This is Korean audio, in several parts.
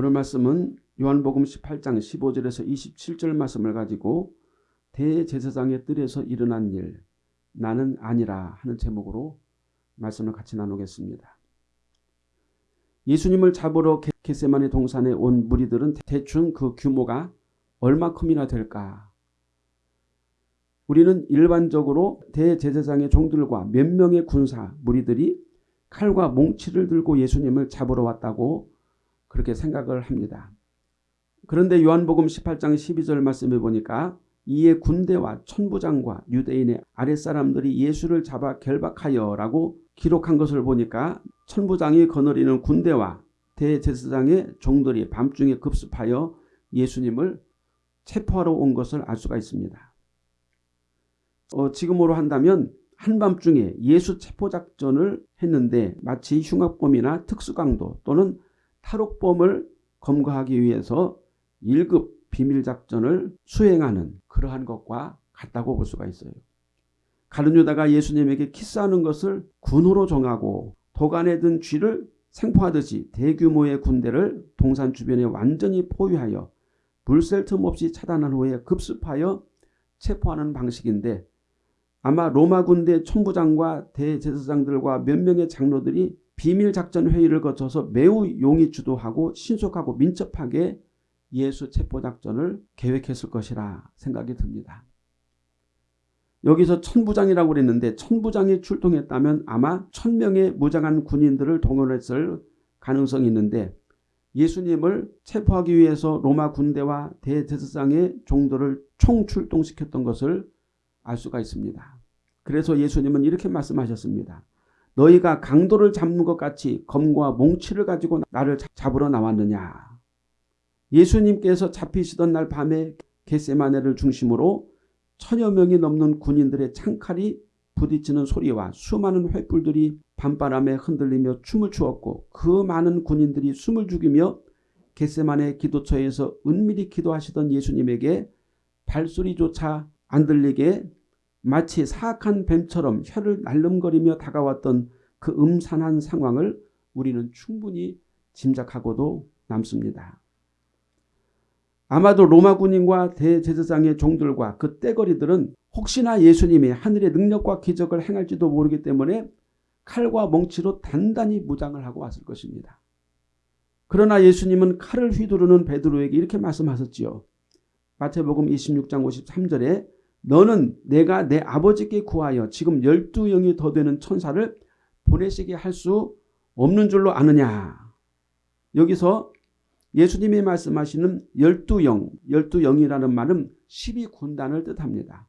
오늘 말씀은 요한복음 18장 15절에서 27절 말씀을 가지고 대제사장의 뜰에서 일어난 일 나는 아니라 하는 제목으로 말씀을 같이 나누겠습니다. 예수님을 잡으러 게세마네 동산에 온 무리들은 대충 그 규모가 얼마큼이나 될까? 우리는 일반적으로 대제사장의 종들과 몇 명의 군사 무리들이 칼과 몽치를 들고 예수님을 잡으러 왔다고 그렇게 생각을 합니다. 그런데 요한복음 18장 12절 말씀해 보니까 이에 군대와 천부장과 유대인의 아랫사람들이 예수를 잡아 결박하여 라고 기록한 것을 보니까 천부장이 거느리는 군대와 대제사장의 종들이 밤중에 급습하여 예수님을 체포하러 온 것을 알 수가 있습니다. 어, 지금으로 한다면 한밤중에 예수 체포작전을 했는데 마치 흉악범이나 특수강도 또는 탈옥범을 검거하기 위해서 1급 비밀작전을 수행하는 그러한 것과 같다고 볼 수가 있어요. 가룟 유다가 예수님에게 키스하는 것을 군호로 정하고 도간에 든 쥐를 생포하듯이 대규모의 군대를 동산 주변에 완전히 포위하여 불셀 틈 없이 차단한 후에 급습하여 체포하는 방식인데 아마 로마 군대 천부장과 대제사장들과 몇 명의 장로들이 비밀작전 회의를 거쳐서 매우 용이 주도하고 신속하고 민첩하게 예수 체포작전을 계획했을 것이라 생각이 듭니다. 여기서 천부장이라고 그랬는데 천부장이 출동했다면 아마 천명의 무장한 군인들을 동원했을 가능성이 있는데 예수님을 체포하기 위해서 로마 군대와 대제사장의 종들을 총출동시켰던 것을 알 수가 있습니다. 그래서 예수님은 이렇게 말씀하셨습니다. 너희가 강도를 잡는 것 같이 검과 몽치를 가지고 나를 잡으러 나왔느냐. 예수님께서 잡히시던 날 밤에 겟세마네를 중심으로 천여 명이 넘는 군인들의 창칼이 부딪히는 소리와 수많은 횃불들이 밤바람에 흔들리며 춤을 추었고 그 많은 군인들이 숨을 죽이며 겟세만의 기도처에서 은밀히 기도하시던 예수님에게 발소리조차 안 들리게 마치 사악한 뱀처럼 혀를 날름거리며 다가왔던 그 음산한 상황을 우리는 충분히 짐작하고도 남습니다. 아마도 로마 군인과 대제사장의 종들과 그 떼거리들은 혹시나 예수님이 하늘의 능력과 기적을 행할지도 모르기 때문에 칼과 멍치로 단단히 무장을 하고 왔을 것입니다. 그러나 예수님은 칼을 휘두르는 베드로에게 이렇게 말씀하셨지요. 마태복음 26장 53절에 너는 내가 내 아버지께 구하여 지금 열두 영이 더 되는 천사를 보내시게 할 수 없는 줄로 아느냐. 여기서 예수님이 말씀하시는 열두 영, 열두 영이라는 말은 12군단을 뜻합니다.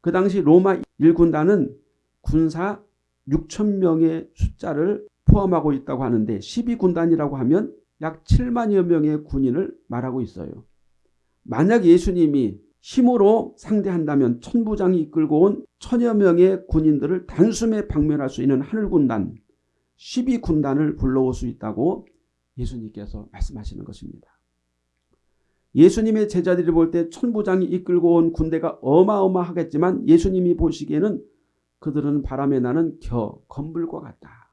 그 당시 로마 1군단은 군사 6천 명의 숫자를 포함하고 있다고 하는데 12군단이라고 하면 약 7만여 명의 군인을 말하고 있어요. 만약 예수님이 힘으로 상대한다면 천부장이 이끌고 온 천여 명의 군인들을 단숨에 박멸할 수 있는 하늘군단 12군단을 불러올 수 있다고 예수님께서 말씀하시는 것입니다. 예수님의 제자들이 볼 때 천부장이 이끌고 온 군대가 어마어마하겠지만 예수님이 보시기에는 그들은 바람에 나는 겨 건불과 같다.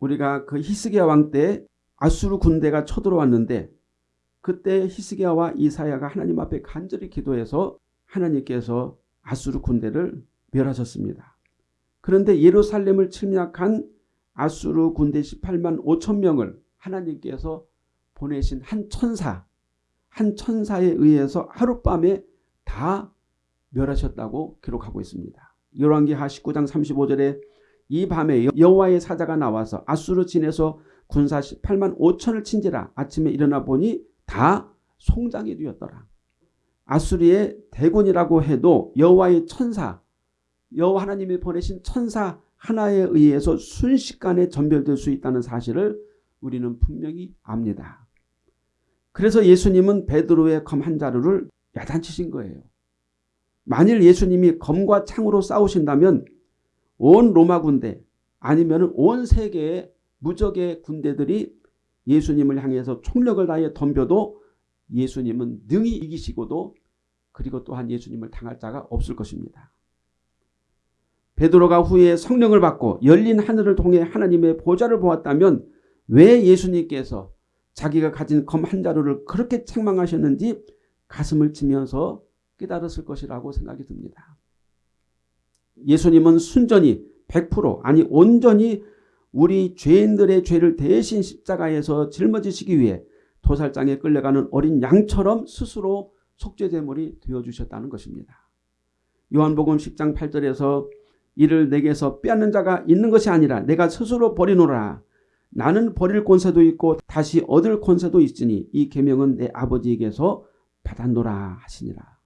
우리가 그 히스기야 왕 때 아수르 군대가 쳐들어왔는데 그때 히스기야와 이사야가 하나님 앞에 간절히 기도해서 하나님께서 아수르 군대를 멸하셨습니다. 그런데 예루살렘을 침략한 아수르 군대 18만 5천 명을 하나님께서 보내신 한 천사, 한 천사에 의해서 하룻밤에 다 멸하셨다고 기록하고 있습니다. 열왕기하 19장 35절에 이 밤에 여호와의 사자가 나와서 아수르 진에서 군사 18만 5천을 친지라 아침에 일어나 보니 다 송장이 되었더라. 아수리의 대군이라고 해도 여호와의 천사, 여호와 하나님이 보내신 천사 하나에 의해서 순식간에 전멸될 수 있다는 사실을 우리는 분명히 압니다. 그래서 예수님은 베드로의 검 한 자루를 야단치신 거예요. 만일 예수님이 검과 창으로 싸우신다면 온 로마 군대 아니면 온 세계의 무적의 군대들이 예수님을 향해서 총력을 다해 덤벼도 예수님은 능히 이기시고도 그리고 또한 예수님을 당할 자가 없을 것입니다. 베드로가 후에 성령을 받고 열린 하늘을 통해 하나님의 보좌를 보았다면 왜 예수님께서 자기가 가진 검 한 자루를 그렇게 책망하셨는지 가슴을 치면서 깨달았을 것이라고 생각이 듭니다. 예수님은 순전히 100% 아니 온전히 우리 죄인들의 죄를 대신 십자가에서 짊어지시기 위해 도살장에 끌려가는 어린 양처럼 스스로 속죄제물이 되어주셨다는 것입니다. 요한복음 10장 8절에서 이를 내게서 빼앗는 자가 있는 것이 아니라 내가 스스로 버리노라. 나는 버릴 권세도 있고 다시 얻을 권세도 있으니 이 계명은 내 아버지에게서 받았노라 하시니라.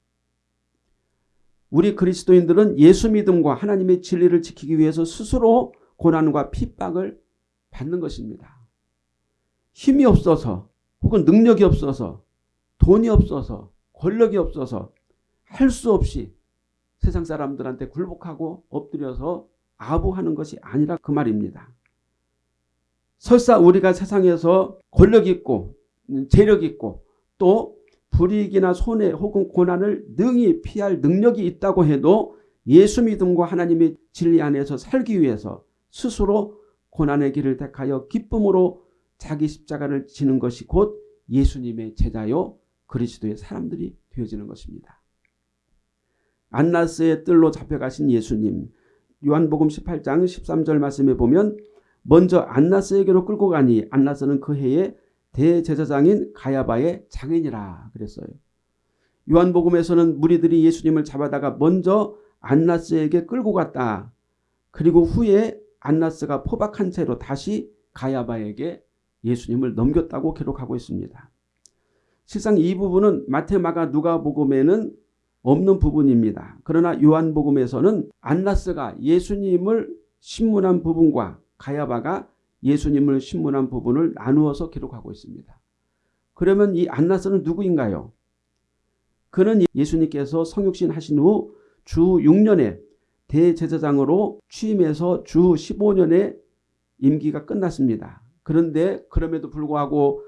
우리 그리스도인들은 예수 믿음과 하나님의 진리를 지키기 위해서 스스로 고난과 핍박을 받는 것입니다. 힘이 없어서 혹은 능력이 없어서 돈이 없어서 권력이 없어서 할 수 없이 세상 사람들한테 굴복하고 엎드려서 아부하는 것이 아니라 그 말입니다. 설사 우리가 세상에서 권력 있고 재력 있고 또 불이익이나 손해 혹은 고난을 능히 피할 능력이 있다고 해도 예수 믿음과 하나님의 진리 안에서 살기 위해서 스스로 고난의 길을 택하여 기쁨으로 자기 십자가를 지는 것이 곧 예수님의 제자요 그리스도의 사람들이 되어지는 것입니다. 안나스의 뜰로 잡혀가신 예수님 요한복음 18장 13절 말씀에 보면 먼저 안나스에게로 끌고 가니 안나스는 그 해에 대제사장인 가야바의 장인이라 그랬어요. 요한복음에서는 무리들이 예수님을 잡아다가 먼저 안나스에게 끌고 갔다. 그리고 후에 안나스가 포박한 채로 다시 가야바에게 예수님을 넘겼다고 기록하고 있습니다. 실상 이 부분은 마테마가 누가복음에는 없는 부분입니다. 그러나 요한복음에서는 안나스가 예수님을 신문한 부분과 가야바가 예수님을 신문한 부분을 나누어서 기록하고 있습니다. 그러면 이 안나스는 누구인가요? 그는 예수님께서 성육신 하신 후 주 6년에 대제사장으로 취임해서 주 15년의 임기가 끝났습니다. 그런데 그럼에도 불구하고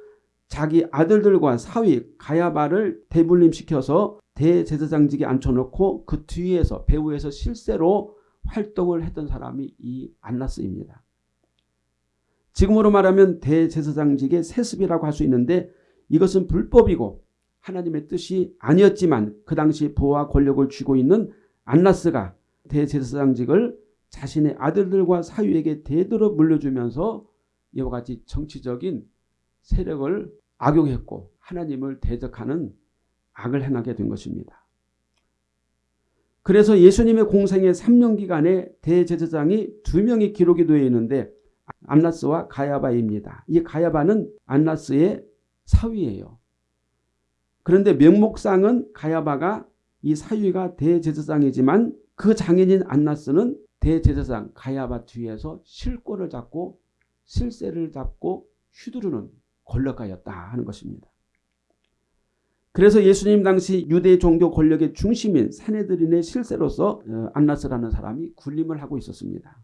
자기 아들들과 사위 가야바를 대불림시켜서 대제사장직에 앉혀놓고 그 뒤에서 배후에서 실세로 활동을 했던 사람이 이 안나스입니다. 지금으로 말하면 대제사장직의 세습이라고 할 수 있는데 이것은 불법이고 하나님의 뜻이 아니었지만 그 당시 부와 권력을 쥐고 있는 안나스가 대제사장직을 자신의 아들들과 사위에게 대대로 물려주면서 이와 같이 정치적인 세력을 악용했고 하나님을 대적하는 악을 행하게 된 것입니다. 그래서 예수님의 공생의 3년 기간에 대제사장이 두 명이 기록이 되어 있는데 안나스와 가야바입니다. 이 가야바는 안나스의 사위예요. 그런데 명목상은 가야바가 이 사위가 대제사장이지만 그 장인인 안나스는 대제사장 가야바 뒤에서 실권을 잡고 실세를 잡고 휘두르는 권력가였다 하는 것입니다. 그래서 예수님 당시 유대 종교 권력의 중심인 사내들인의 실세로서 어, 안나스라는 사람이 군림을 하고 있었습니다.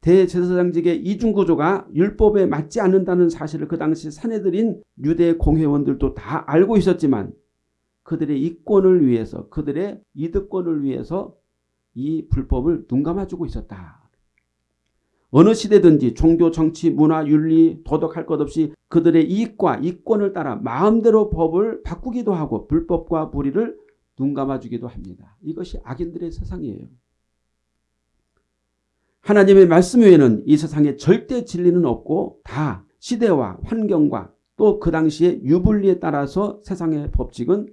대제사장직의 이중구조가 율법에 맞지 않는다는 사실을 그 당시 사내들인 유대 공회원들도 다 알고 있었지만 그들의 이권을 위해서 그들의 이득권을 위해서 이 불법을 눈 감아주고 있었다. 어느 시대든지 종교, 정치, 문화, 윤리, 도덕 할 것 없이 그들의 이익과 이권을 따라 마음대로 법을 바꾸기도 하고 불법과 불의를 눈 감아주기도 합니다. 이것이 악인들의 세상이에요. 하나님의 말씀 외에는 이 세상에 절대 진리는 없고 다 시대와 환경과 또 그 당시의 유불리에 따라서 세상의 법칙은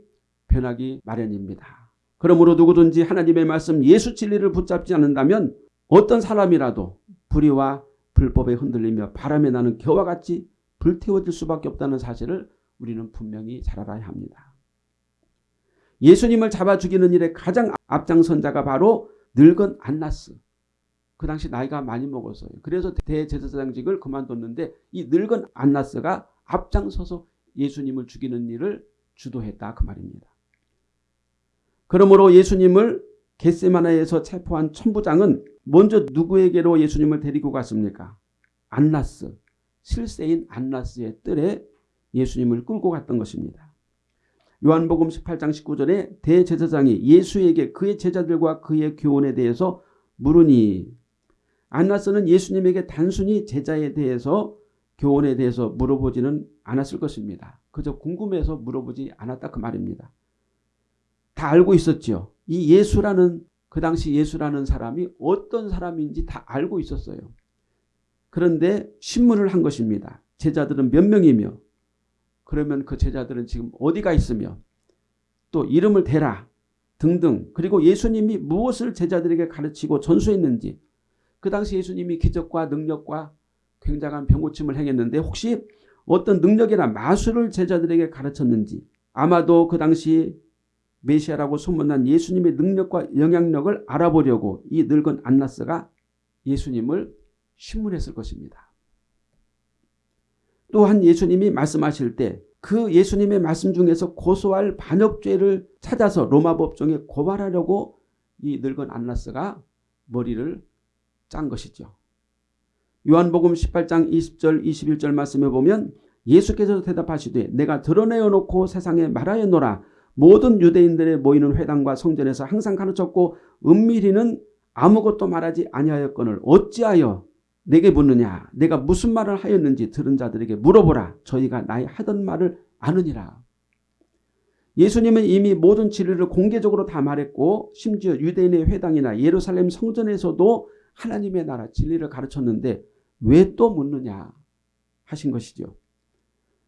변하기 마련입니다. 그러므로 누구든지 하나님의 말씀 예수 진리를 붙잡지 않는다면 어떤 사람이라도 불의와 불법에 흔들리며 바람에 나는 겨와 같이 불태워질 수밖에 없다는 사실을 우리는 분명히 잘 알아야 합니다. 예수님을 잡아 죽이는 일에 가장 앞장선 자가 바로 늙은 안나스. 그 당시 나이가 많이 먹었어요. 그래서 대제사장직을 그만뒀는데 이 늙은 안나스가 앞장서서 예수님을 죽이는 일을 주도했다 그 말입니다. 그러므로 예수님을 겟세마나에서 체포한 천부장은 먼저 누구에게로 예수님을 데리고 갔습니까? 안나스, 실세인 안나스의 뜰에 예수님을 끌고 갔던 것입니다. 요한복음 18장 19절에 대제사장이 예수에게 그의 제자들과 그의 교훈에 대해서 물으니 안나스는 예수님에게 단순히 제자에 대해서 교훈에 대해서 물어보지는 않았을 것입니다. 그저 궁금해서 물어보지 않았다 그 말입니다. 다 알고 있었죠. 이 예수라는 그 당시 예수라는 사람이 어떤 사람인지 다 알고 있었어요. 그런데 신문을 한 것입니다. 제자들은 몇 명이며 그러면 그 제자들은 지금 어디가 있으며 또 이름을 대라 등등 그리고 예수님이 무엇을 제자들에게 가르치고 전수했는지 그 당시 예수님이 기적과 능력과 굉장한 병고침을 행했는데 혹시 어떤 능력이나 마술을 제자들에게 가르쳤는지 아마도 그 당시 메시아라고 소문난 예수님의 능력과 영향력을 알아보려고 이 늙은 안나스가 예수님을 신문했을 것입니다. 또한 예수님이 말씀하실 때 그 예수님의 말씀 중에서 고소할 반역죄를 찾아서 로마 법정에 고발하려고 이 늙은 안나스가 머리를 짠 것이죠. 요한복음 18장 20절 21절 말씀에 보면 예수께서 대답하시되 내가 드러내어 놓고 세상에 말하였노라 모든 유대인들의 모이는 회당과 성전에서 항상 가르쳤고 은밀히는 아무것도 말하지 아니하였거늘 어찌하여 내게 묻느냐 내가 무슨 말을 하였는지 들은 자들에게 물어보라 저희가 나의 하던 말을 아느니라. 예수님은 이미 모든 진리를 공개적으로 다 말했고 심지어 유대인의 회당이나 예루살렘 성전에서도 하나님의 나라 진리를 가르쳤는데 왜 또 묻느냐 하신 것이죠.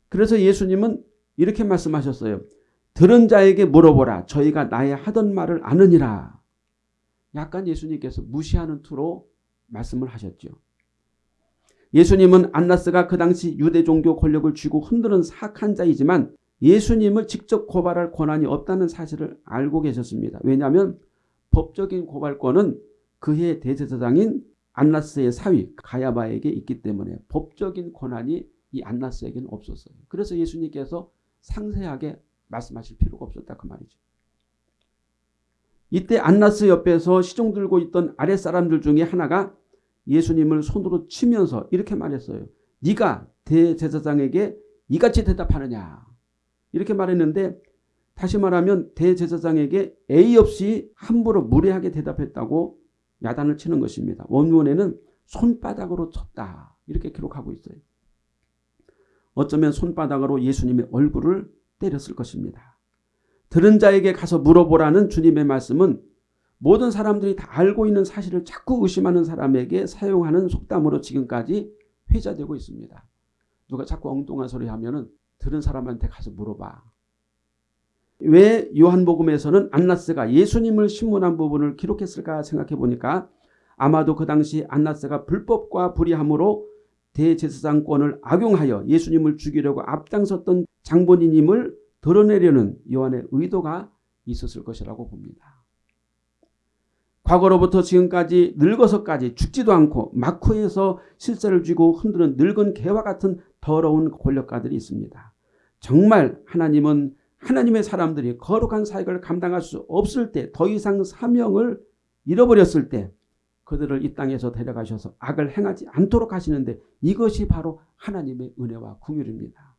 그래서 예수님은 이렇게 말씀하셨어요. 들은 자에게 물어보라. 저희가 나의 하던 말을 아느니라. 약간 예수님께서 무시하는 투로 말씀을 하셨죠. 예수님은 안나스가 그 당시 유대 종교 권력을 쥐고 흔드는 사악한 자이지만 예수님을 직접 고발할 권한이 없다는 사실을 알고 계셨습니다. 왜냐하면 법적인 고발권은 그해 대제사장인 안나스의 사위 가야바에게 있기 때문에 법적인 권한이 이 안나스에게는 없었어요. 그래서 예수님께서 상세하게 말씀하실 필요가 없었다 그 말이죠. 이때 안나스 옆에서 시종 들고 있던 아랫사람들 중에 하나가 예수님을 손으로 치면서 이렇게 말했어요. 네가 대제사장에게 이같이 대답하느냐. 이렇게 말했는데 다시 말하면 대제사장에게 A 없이 함부로 무례하게 대답했다고 야단을 치는 것입니다. 원문에는 손바닥으로 쳤다. 이렇게 기록하고 있어요. 어쩌면 손바닥으로 예수님의 얼굴을 때렸을 것입니다. 들은 자에게 가서 물어보라는 주님의 말씀은 모든 사람들이 다 알고 있는 사실을 자꾸 의심하는 사람에게 사용하는 속담으로 지금까지 회자되고 있습니다. 누가 자꾸 엉뚱한 소리 하면은 들은 사람한테 가서 물어봐. 왜 요한복음에서는 안나스가 예수님을 신문한 부분을 기록했을까 생각해 보니까 아마도 그 당시 안나스가 불법과 불의함으로 대제사장권을 악용하여 예수님을 죽이려고 앞장섰던 장본인임을 드러내려는 요한의 의도가 있었을 것이라고 봅니다. 과거로부터 지금까지 늙어서까지 죽지도 않고 마쿠에서 실세를 쥐고 흔드는 늙은 개와 같은 더러운 권력가들이 있습니다. 정말 하나님은 하나님의 사람들이 거룩한 사역을 감당할 수 없을 때 더 이상 사명을 잃어버렸을 때 그들을 이 땅에서 데려가셔서 악을 행하지 않도록 하시는데 이것이 바로 하나님의 은혜와 궁율입니다.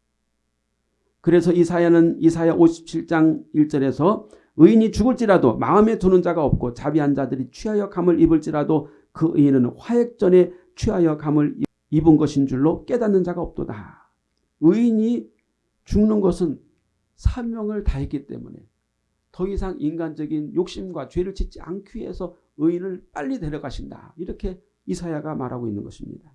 그래서 이사야는 이사야 57장 1절에서 의인이 죽을지라도 마음에 두는 자가 없고 자비한 자들이 취하여 감을 입을지라도 그 의인은 화액전에 취하여 감을 입은 것인 줄로 깨닫는 자가 없도다. 의인이 죽는 것은 사명을 다했기 때문에 더 이상 인간적인 욕심과 죄를 짓지 않기 위해서 의인을 빨리 데려가신다. 이렇게 이사야가 말하고 있는 것입니다.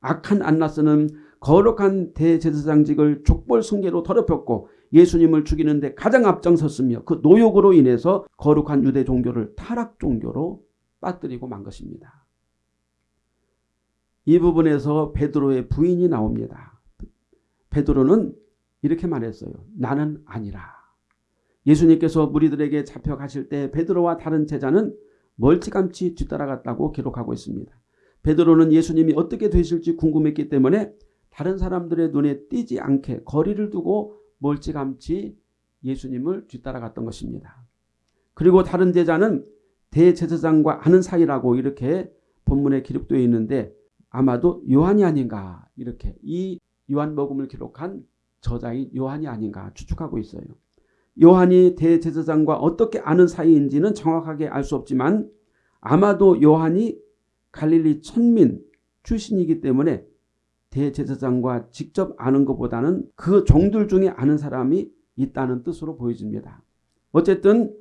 악한 안나스는 거룩한 대제사장직을 족벌 승계로 더럽혔고 예수님을 죽이는 데 가장 앞장섰으며 그 노욕으로 인해서 거룩한 유대 종교를 타락 종교로 빠뜨리고 만 것입니다. 이 부분에서 베드로의 부인이 나옵니다. 베드로는 이렇게 말했어요. 나는 아니라. 예수님께서 무리들에게 잡혀가실 때 베드로와 다른 제자는 멀찌감치 뒤따라갔다고 기록하고 있습니다. 베드로는 예수님이 어떻게 되실지 궁금했기 때문에 다른 사람들의 눈에 띄지 않게 거리를 두고 멀찌감치 예수님을 뒤따라갔던 것입니다. 그리고 다른 제자는 대제사장과 아는 사이라고 이렇게 본문에 기록되어 있는데 아마도 요한이 아닌가 이렇게 이 요한복음을 기록한 저자인 요한이 아닌가 추측하고 있어요. 요한이 대제사장과 어떻게 아는 사이인지는 정확하게 알 수 없지만 아마도 요한이 갈릴리 천민 출신이기 때문에 대제사장과 직접 아는 것보다는 그 종들 중에 아는 사람이 있다는 뜻으로 보여집니다. 어쨌든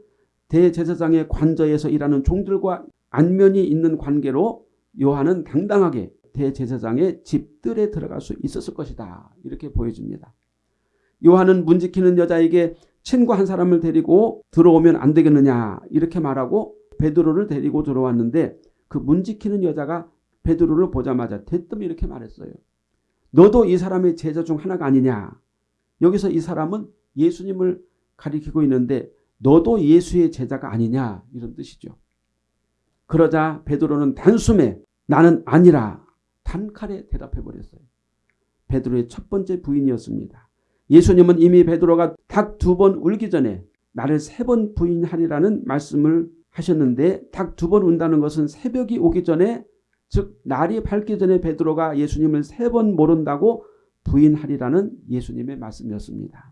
대제사장의 관저에서 일하는 종들과 안면이 있는 관계로 요한은 당당하게 대제사장의 집들에 들어갈 수 있었을 것이다. 이렇게 보여집니다. 요한은 문 지키는 여자에게 친구 한 사람을 데리고 들어오면 안 되겠느냐 이렇게 말하고 베드로를 데리고 들어왔는데 그 문 지키는 여자가 베드로를 보자마자 대뜸 이렇게 말했어요. 너도 이 사람의 제자 중 하나가 아니냐. 여기서 이 사람은 예수님을 가리키고 있는데 너도 예수의 제자가 아니냐 이런 뜻이죠. 그러자 베드로는 단숨에 나는 아니라 단칼에 대답해 버렸어요. 베드로의 첫 번째 부인이었습니다. 예수님은 이미 베드로가 닭 두 번 울기 전에 나를 세 번 부인하리라는 말씀을 하셨는데 닭 두 번 운다는 것은 새벽이 오기 전에 즉 날이 밝기 전에 베드로가 예수님을 세 번 모른다고 부인하리라는 예수님의 말씀이었습니다.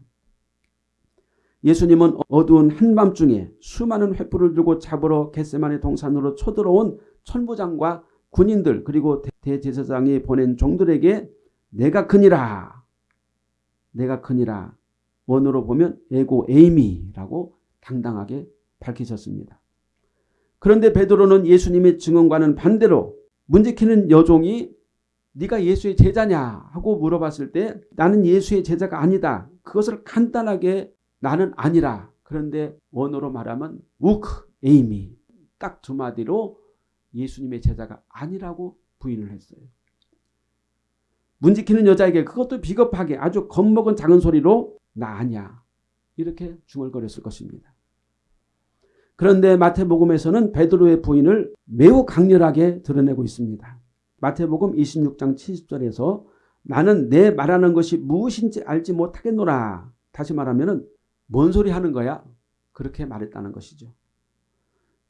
예수님은 어두운 한밤중에 수많은 횃불을 들고 잡으러 겟세만의 동산으로 쳐들어온 천부장과 군인들 그리고 대제사장이 보낸 종들에게 내가 크니라 내가 크니라 원어로 보면 에고 에이미라고 당당하게 밝히셨습니다. 그런데 베드로는 예수님의 증언과는 반대로 문지키는 여종이 네가 예수의 제자냐 하고 물어봤을 때 나는 예수의 제자가 아니다. 그것을 간단하게 나는 아니라 그런데 원어로 말하면 우크 에이미 딱 두 마디로 예수님의 제자가 아니라고 부인을 했어요. 문지키는 여자에게 그것도 비겁하게 아주 겁먹은 작은 소리로 나 아니야 이렇게 중얼거렸을 것입니다. 그런데 마태복음에서는 베드로의 부인을 매우 강렬하게 드러내고 있습니다. 마태복음 26장 70절에서 나는 내 말하는 것이 무엇인지 알지 못하겠노라. 다시 말하면 뭔 소리 하는 거야? 그렇게 말했다는 것이죠.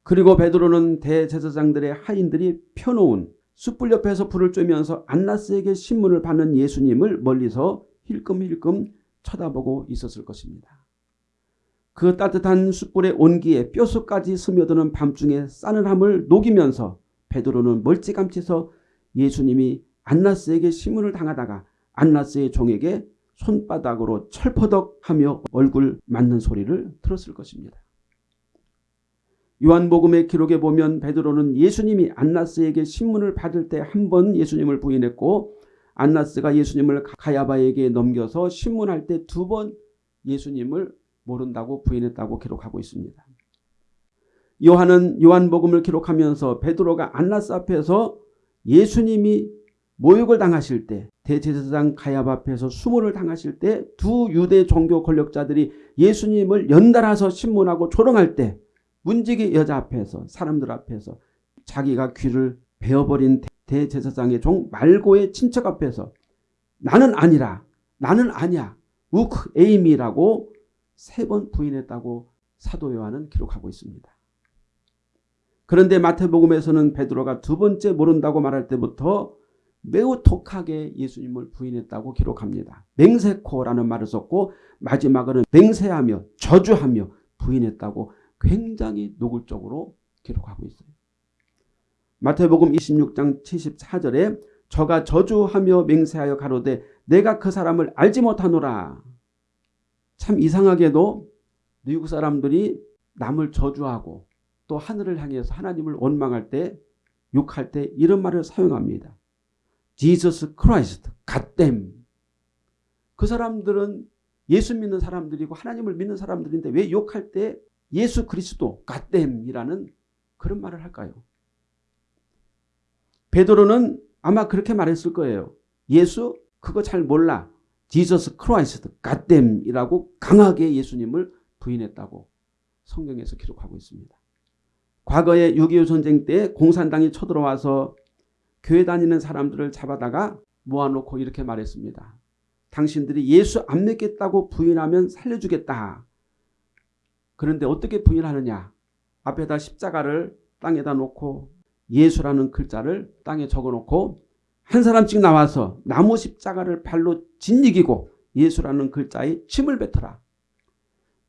그리고 베드로는 대제사장들의 하인들이 펴놓은 숯불 옆에서 불을 쬐면서 안나스에게 신문을 받는 예수님을 멀리서 힐끔힐끔 쳐다보고 있었을 것입니다. 그 따뜻한 숯불의 온기에 뼛속까지 스며드는 밤중에 싸늘함을 녹이면서 베드로는 멀찌감치서 예수님이 안나스에게 신문을 당하다가 안나스의 종에게 손바닥으로 철퍼덕하며 얼굴 맞는 소리를 들었을 것입니다. 요한복음의 기록에 보면 베드로는 예수님이 안나스에게 신문을 받을 때 한 번 예수님을 부인했고 안나스가 예수님을 가야바에게 넘겨서 신문할 때 두 번 예수님을 모른다고 부인했다고 기록하고 있습니다. 요한은 요한복음을 기록하면서 베드로가 안나스 앞에서 예수님이 모욕을 당하실 때 대제사장 가야바 앞에서 수모를 당하실 때 두 유대 종교 권력자들이 예수님을 연달아서 신문하고 조롱할 때 문지기 여자 앞에서 사람들 앞에서 자기가 귀를 베어버린 대제사장의 종 말고의 친척 앞에서 나는 아니라 나는 아니야 우크 에이미라고 세 번 부인했다고 사도 요한은 기록하고 있습니다. 그런데 마태복음에서는 베드로가 두 번째 모른다고 말할 때부터 매우 독하게 예수님을 부인했다고 기록합니다. 맹세코라는 말을 썼고 마지막으로는 맹세하며 저주하며 부인했다고 굉장히 노골적으로 기록하고 있어요. 마태복음 26장 74절에 저가 저주하며 맹세하여 가로되 내가 그 사람을 알지 못하노라. 참 이상하게도 미국 사람들이 남을 저주하고 또 하늘을 향해서 하나님을 원망할 때 욕할 때 이런 말을 사용합니다. Jesus Christ. 그 사람들은 예수 믿는 사람들이고 하나님을 믿는 사람들인데 왜 욕할 때 예수 그리스도 goddamn이라는 그런 말을 할까요? 베드로는 아마 그렇게 말했을 거예요. 예수 그거 잘 몰라. Jesus Christ goddamn이라고 강하게 예수님을 부인했다고 성경에서 기록하고 있습니다. 과거에 6.25 전쟁 때 공산당이 쳐들어와서 교회 다니는 사람들을 잡아다가 모아놓고 이렇게 말했습니다. 당신들이 예수 안 믿겠다고 부인하면 살려주겠다. 그런데 어떻게 부인하느냐. 앞에다 십자가를 땅에다 놓고 예수라는 글자를 땅에 적어놓고 한 사람씩 나와서 나무 십자가를 발로 짓이기고 예수라는 글자에 침을 뱉어라.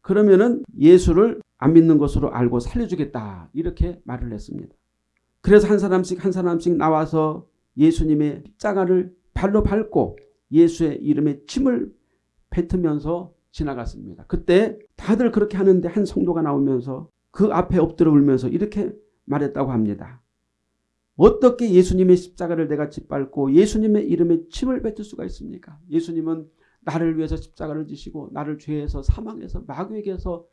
그러면은 예수를 안 믿는 것으로 알고 살려주겠다. 이렇게 말을 했습니다. 그래서 한 사람씩 한 사람씩 나와서 예수님의 십자가를 발로 밟고 예수의 이름에 침을 뱉으면서 지나갔습니다. 그때 다들 그렇게 하는데 한 성도가 나오면서 그 앞에 엎드려 울면서 이렇게 말했다고 합니다. 어떻게 예수님의 십자가를 내가 짓밟고 예수님의 이름에 침을 뱉을 수가 있습니까? 예수님은 나를 위해서 십자가를 지시고 나를 죄에서 사망에서 마귀에게서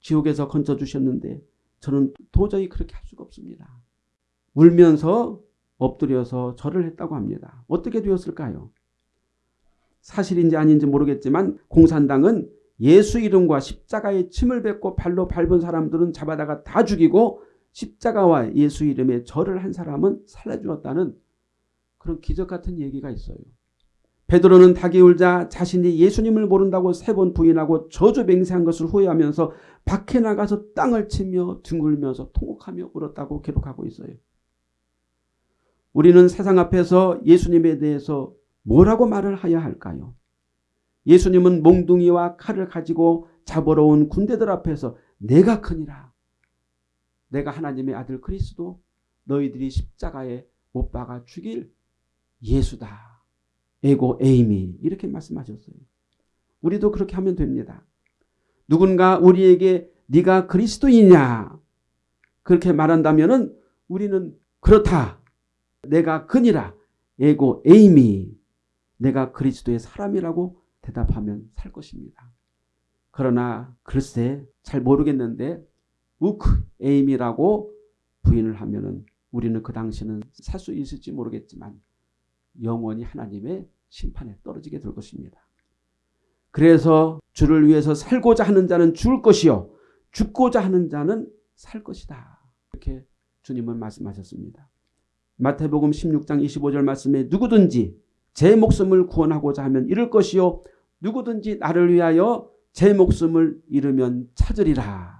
지옥에서 건져주셨는데 저는 도저히 그렇게 할 수가 없습니다. 울면서 엎드려서 절을 했다고 합니다. 어떻게 되었을까요? 사실인지 아닌지 모르겠지만 공산당은 예수 이름과 십자가에 침을 뱉고 발로 밟은 사람들은 잡아다가 다 죽이고 십자가와 예수 이름에 절을 한 사람은 살려주었다는 그런 기적 같은 얘기가 있어요. 베드로는 닭이 울자 자신이 예수님을 모른다고 세 번 부인하고 저주 맹세한 것을 후회하면서 밖에 나가서 땅을 치며 둥글면서 통곡하며 울었다고 기록하고 있어요. 우리는 세상 앞에서 예수님에 대해서 뭐라고 말을 해야 할까요? 예수님은 몽둥이와 칼을 가지고 잡으러 온 군대들 앞에서 내가 크니라. 내가 하나님의 아들 그리스도 너희들이 십자가에 못 박아 죽일 예수다. 에고 에이미 이렇게 말씀하셨어요. 우리도 그렇게 하면 됩니다. 누군가 우리에게 네가 그리스도이냐 그렇게 말한다면 은 우리는 그렇다. 내가 그니라. 에고 에이미 내가 그리스도의 사람이라고 대답하면 살 것입니다. 그러나 글쎄 잘 모르겠는데 우크 에임이라고 부인을 하면 은 우리는 그 당시는 살 수 있을지 모르겠지만 영원히 하나님의 심판에 떨어지게 될 것입니다. 그래서 주를 위해서 살고자 하는 자는 죽을 것이요 죽고자 하는 자는 살 것이다. 이렇게 주님은 말씀하셨습니다. 마태복음 16장 25절 말씀에 누구든지 제 목숨을 구원하고자 하면 잃을 것이요 누구든지 나를 위하여 제 목숨을 잃으면 찾으리라.